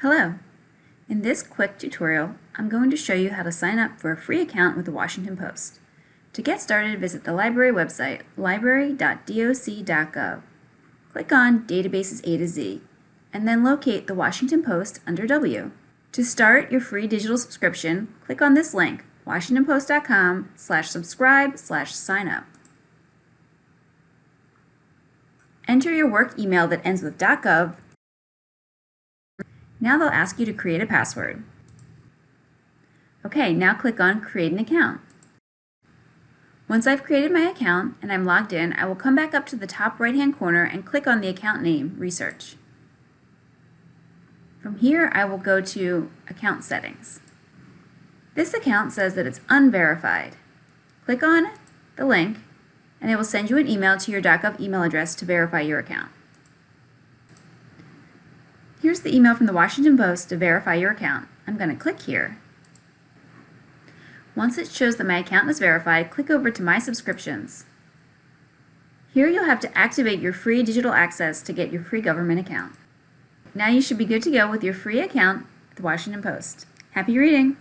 Hello! In this quick tutorial, I'm going to show you how to sign up for a free account with the Washington Post. To get started, visit the library website, library.doc.gov. Click on Databases A to Z, and then locate the Washington Post under W. To start your free digital subscription, click on this link, washingtonpost.com slash subscribe slash sign up. Enter your work email that ends with .gov now they'll ask you to create a password. Okay, now click on Create an Account. Once I've created my account and I'm logged in, I will come back up to the top right hand corner and click on the account name, Research. From here, I will go to Account Settings. This account says that it's unverified. Click on the link and it will send you an email to your .gov email address to verify your account. Here's the email from the Washington Post to verify your account. I'm going to click here. Once it shows that my account is verified, click over to My Subscriptions. Here you'll have to activate your free digital access to get your free government account. Now you should be good to go with your free account at the Washington Post. Happy reading!